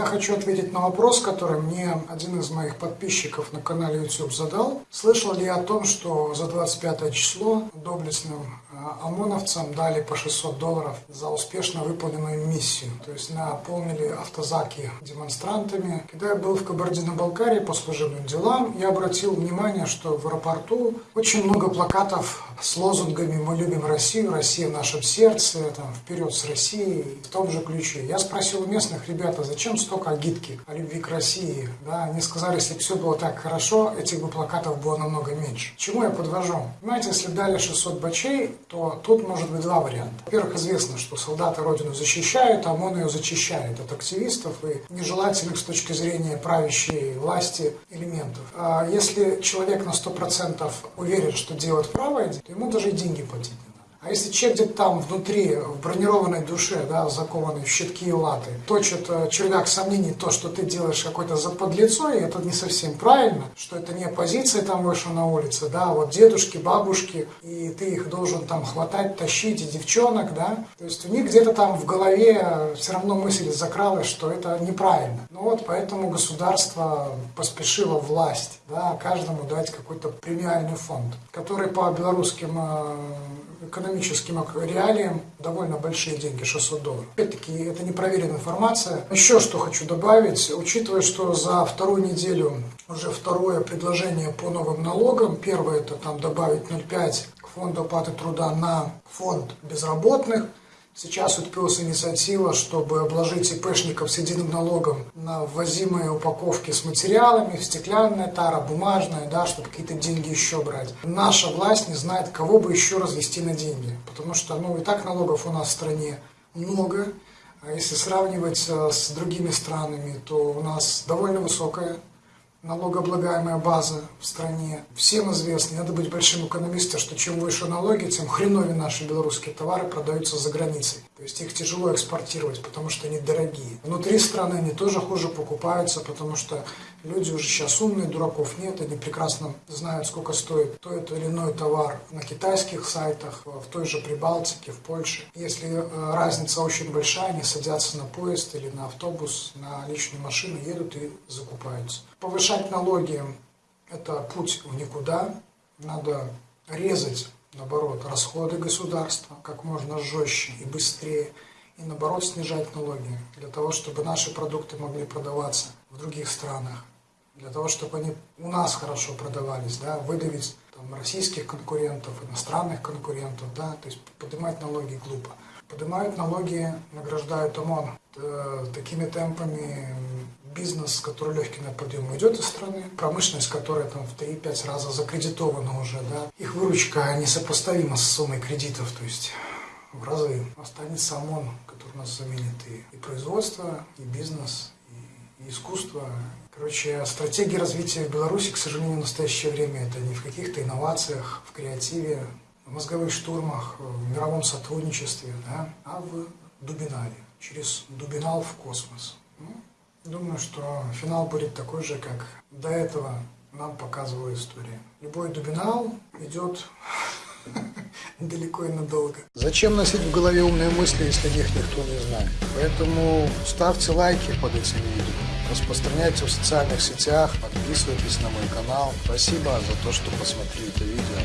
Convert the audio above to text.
Я хочу ответить на вопрос, который мне один из моих подписчиков на канале YouTube задал. Слышал ли я о том, что за 25 число доблестным а, ОМОНовцам дали по 600 долларов за успешно выполненную миссию. То есть наполнили автозаки демонстрантами. Когда я был в Кабардино-Балкарии по служебным делам, я обратил внимание, что в аэропорту очень много плакатов с лозунгами «Мы любим Россию», «Россия в нашем сердце», там, «Вперед с Россией» в том же ключе. Я спросил у местных, ребята, зачем столько агитки о любви к России? Да, они сказали, если бы все было так хорошо, этих бы плакатов было намного меньше. Чему я подвожу? Понимаете, если дали 600 бачей, то тут может быть два варианта. Во-первых, известно, что солдаты Родину защищают, а ОМОН ее зачищает от активистов и нежелательных с точки зрения правящей власти элементов. А если человек на 100% уверен, что делает правое, то ему даже и деньги платить а если человек где-то там внутри, в бронированной душе, да, закованной в щитки и латы, точит э, червяк сомнений то, что ты делаешь какое-то заподлицо, и это не совсем правильно, что это не оппозиция там вышла на улице, да, а вот дедушки, бабушки, и ты их должен там хватать, тащить, и девчонок, да, то есть у них где-то там в голове все равно мысль закралась, что это неправильно. Ну вот поэтому государство поспешило власть, да, каждому дать какой-то премиальный фонд, который по белорусским э, экономическим реалиям довольно большие деньги, 600 долларов. Опять-таки, это непроверенная информация. Еще что хочу добавить, учитывая, что за вторую неделю уже второе предложение по новым налогам. Первое это там добавить 0,5 к фонду оплаты труда на фонд безработных. Сейчас утопилась инициатива, чтобы обложить ИПшников с единым налогом на ввозимые упаковки с материалами, стеклянная тара, бумажная, да, чтобы какие-то деньги еще брать. Наша власть не знает, кого бы еще развести на деньги, потому что ну, и так налогов у нас в стране много. А если сравнивать э, с другими странами, то у нас довольно высокая налогооблагаемая база в стране. Всем известно, надо быть большим экономистом, что чем выше налоги, тем хреновее наши белорусские товары продаются за границей. То есть их тяжело экспортировать, потому что они дорогие. Внутри страны они тоже хуже покупаются, потому что люди уже сейчас умные, дураков нет, они прекрасно знают, сколько стоит тот или иной товар на китайских сайтах, в той же Прибалтике, в Польше. Если э, разница очень большая, они садятся на поезд или на автобус, на личную машину, едут и закупаются. Повышать налоги – это путь в никуда. Надо резать наоборот, расходы государства как можно жестче и быстрее, и наоборот снижать налоги, для того, чтобы наши продукты могли продаваться в других странах, для того, чтобы они у нас хорошо продавались, да, выдавить там, российских конкурентов, иностранных конкурентов, да, то есть поднимать налоги глупо. Поднимают налоги, награждают ОМОН. Э, такими темпами бизнес, который легкий на подъем, идет из страны, промышленность, которая там в 3-5 раза закредитована уже, да, их выручка несопоставима с суммой кредитов, то есть в разы останется ОМОН, который нас заменит и, и производство, и бизнес, и, и искусство. Короче, стратегия развития в Беларуси, к сожалению, в настоящее время это не в каких-то инновациях, в креативе, в мозговых штурмах, в мировом сотрудничестве, да, а в дубинале, через дубинал в космос. Ну, Думаю, что финал будет такой же, как до этого нам показывала история. Любой дубинал идет далеко и надолго. Зачем носить в голове умные мысли, если их никто не знает? Поэтому ставьте лайки под этим видео, распространяйте в социальных сетях, подписывайтесь на мой канал. Спасибо за то, что посмотрели это видео.